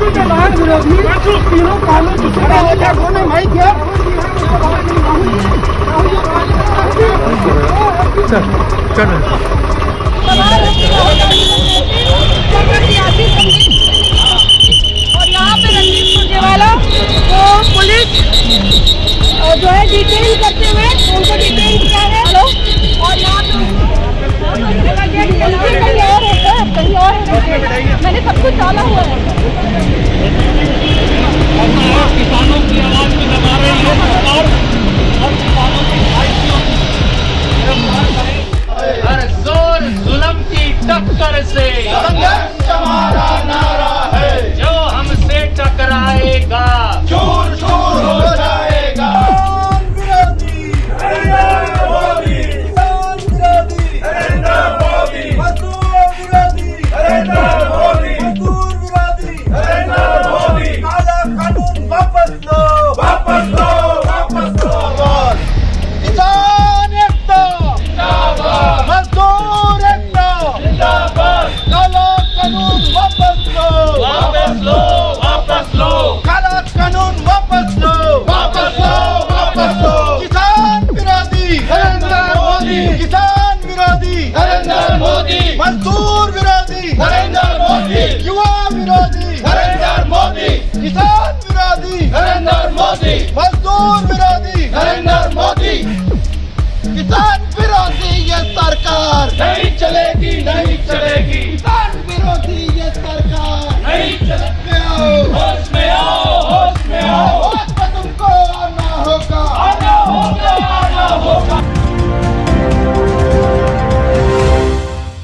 Party के विरोधी तीनों कॉलेज उन्होंने भाई किया और यहाँ पे रणदीप सुरजेवाला को पुलिस जो है डिटेल करते हुए उनको डिटेल मैंने सब कुछ डाला हुआ है। किसानों की आवाज़ को लगा रही है। और किसानों की हर ज़ोर जुलम की टक्कर से। हमारा नारा है। किसान विरोधी। नरेंद्र मोदी। मजदूर विरोधी। नरेंद्र मोदी। युवा विरोधी। नरेंद्र मोदी। किसान विरोधी। नरेंद्र मोदी। मजदूर विरोधी। नरेंद्र मोदी। किसान विरोधी ये सरकार। नहीं चलेगी नहीं चलेगी।